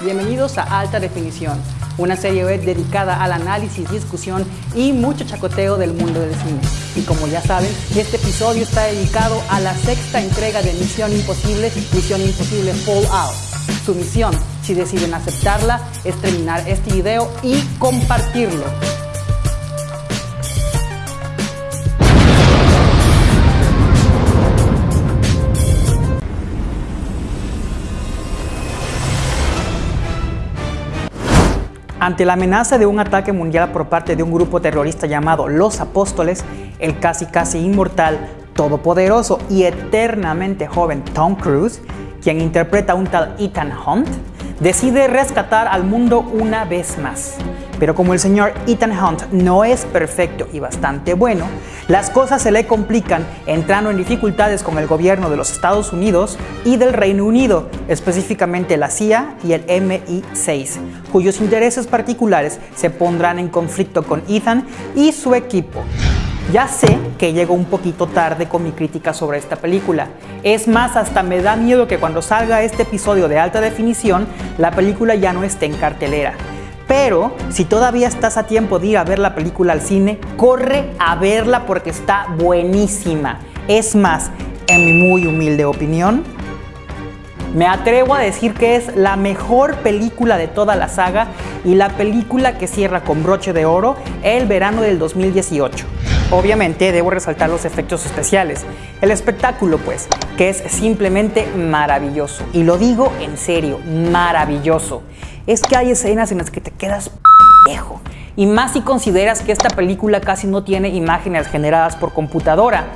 Bienvenidos a Alta Definición, una serie web dedicada al análisis, discusión y mucho chacoteo del mundo del cine. Y como ya saben, este episodio está dedicado a la sexta entrega de Misión Imposible, Misión Imposible Fallout. Su misión, si deciden aceptarla, es terminar este video y compartirlo. Ante la amenaza de un ataque mundial por parte de un grupo terrorista llamado Los Apóstoles, el casi casi inmortal, todopoderoso y eternamente joven Tom Cruise, quien interpreta a un tal Ethan Hunt, decide rescatar al mundo una vez más. Pero como el señor Ethan Hunt no es perfecto y bastante bueno, las cosas se le complican entrando en dificultades con el gobierno de los Estados Unidos y del Reino Unido, específicamente la CIA y el MI6, cuyos intereses particulares se pondrán en conflicto con Ethan y su equipo. Ya sé que llego un poquito tarde con mi crítica sobre esta película. Es más, hasta me da miedo que cuando salga este episodio de alta definición, la película ya no esté en cartelera. Pero si todavía estás a tiempo de ir a ver la película al cine, corre a verla porque está buenísima. Es más, en mi muy humilde opinión, me atrevo a decir que es la mejor película de toda la saga y la película que cierra con broche de oro el verano del 2018. Obviamente debo resaltar los efectos especiales, el espectáculo pues, que es simplemente maravilloso. Y lo digo en serio, maravilloso. Es que hay escenas en las que te quedas viejo. Y más si consideras que esta película casi no tiene imágenes generadas por computadora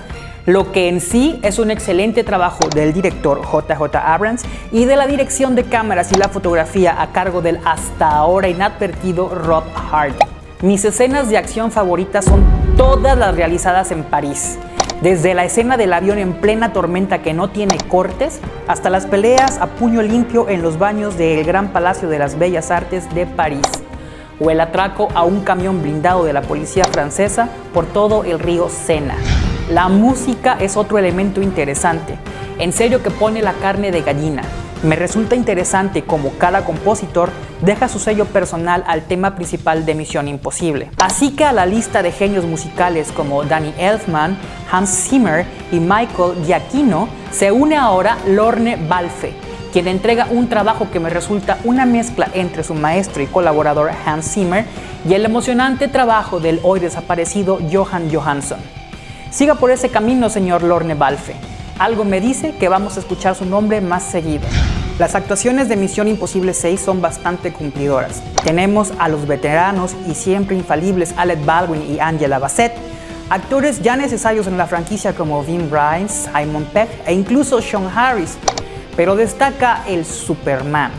lo que en sí es un excelente trabajo del director JJ Abrams y de la dirección de cámaras y la fotografía a cargo del hasta ahora inadvertido Rob Hardy. Mis escenas de acción favoritas son todas las realizadas en París. Desde la escena del avión en plena tormenta que no tiene cortes, hasta las peleas a puño limpio en los baños del Gran Palacio de las Bellas Artes de París, o el atraco a un camión blindado de la policía francesa por todo el río Sena. La música es otro elemento interesante. En serio que pone la carne de gallina. Me resulta interesante cómo cada compositor deja su sello personal al tema principal de Misión Imposible. Así que a la lista de genios musicales como Danny Elfman, Hans Zimmer y Michael Giacchino se une ahora Lorne Balfe, quien entrega un trabajo que me resulta una mezcla entre su maestro y colaborador Hans Zimmer y el emocionante trabajo del hoy desaparecido Johan Johansson. Siga por ese camino, señor Lorne Balfe. Algo me dice que vamos a escuchar su nombre más seguido. Las actuaciones de Misión Imposible 6 son bastante cumplidoras. Tenemos a los veteranos y siempre infalibles Alec Baldwin y Angela Bassett, actores ya necesarios en la franquicia como Vin Bryce, Simon Peck e incluso Sean Harris. Pero destaca el Superman,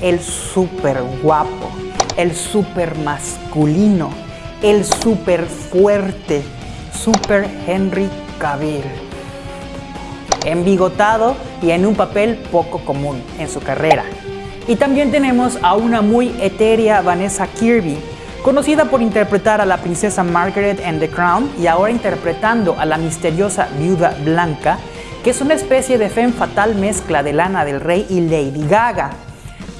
el super guapo, el super masculino, el super fuerte, Super Henry Cavill. Embigotado y en un papel poco común en su carrera. Y también tenemos a una muy etérea Vanessa Kirby, conocida por interpretar a la princesa Margaret en The Crown y ahora interpretando a la misteriosa viuda blanca, que es una especie de femme fatal mezcla de Lana del Rey y Lady Gaga.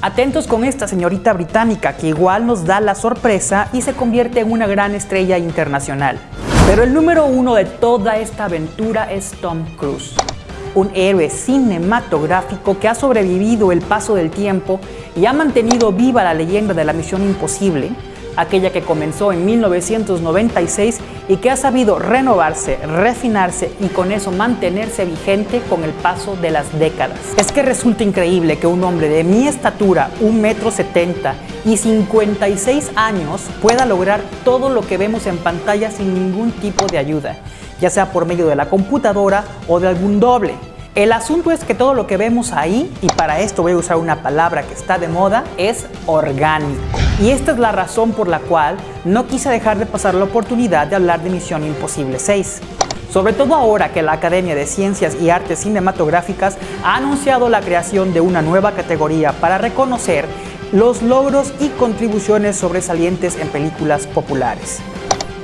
Atentos con esta señorita británica que igual nos da la sorpresa y se convierte en una gran estrella internacional. Pero el número uno de toda esta aventura es Tom Cruise, un héroe cinematográfico que ha sobrevivido el paso del tiempo y ha mantenido viva la leyenda de la misión imposible, aquella que comenzó en 1996 y que ha sabido renovarse, refinarse y con eso mantenerse vigente con el paso de las décadas. Es que resulta increíble que un hombre de mi estatura, un metro setenta y 56 años pueda lograr todo lo que vemos en pantalla sin ningún tipo de ayuda, ya sea por medio de la computadora o de algún doble. El asunto es que todo lo que vemos ahí, y para esto voy a usar una palabra que está de moda, es orgánico. Y esta es la razón por la cual no quise dejar de pasar la oportunidad de hablar de Misión Imposible 6. Sobre todo ahora que la Academia de Ciencias y Artes Cinematográficas ha anunciado la creación de una nueva categoría para reconocer los logros y contribuciones sobresalientes en películas populares.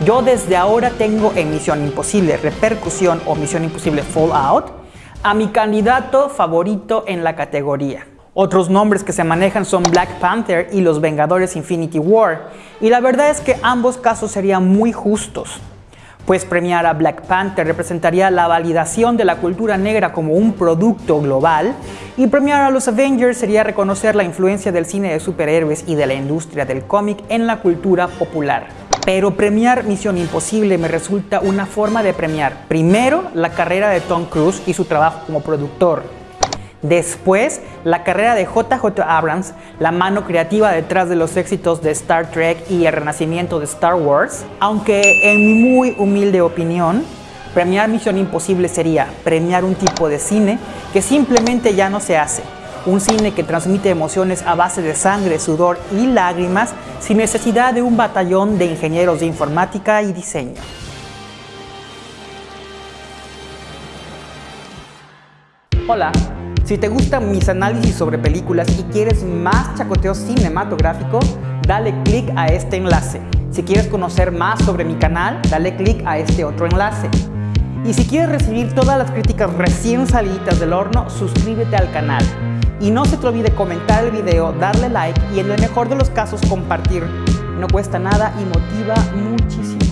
Yo desde ahora tengo en Misión Imposible Repercusión o Misión Imposible Fallout a mi candidato favorito en la categoría. Otros nombres que se manejan son Black Panther y Los Vengadores Infinity War, y la verdad es que ambos casos serían muy justos, pues premiar a Black Panther representaría la validación de la cultura negra como un producto global, y premiar a los Avengers sería reconocer la influencia del cine de superhéroes y de la industria del cómic en la cultura popular. Pero premiar Misión Imposible me resulta una forma de premiar primero la carrera de Tom Cruise y su trabajo como productor, Después, la carrera de JJ Abrams, la mano creativa detrás de los éxitos de Star Trek y el renacimiento de Star Wars, aunque en mi muy humilde opinión, premiar Misión Imposible sería premiar un tipo de cine que simplemente ya no se hace. Un cine que transmite emociones a base de sangre, sudor y lágrimas sin necesidad de un batallón de ingenieros de informática y diseño. Hola, si te gustan mis análisis sobre películas y quieres más chacoteo cinematográfico, dale click a este enlace. Si quieres conocer más sobre mi canal, dale click a este otro enlace. Y si quieres recibir todas las críticas recién salidas del horno, suscríbete al canal. Y no se te olvide comentar el video, darle like y en el mejor de los casos compartir. No cuesta nada y motiva muchísimo.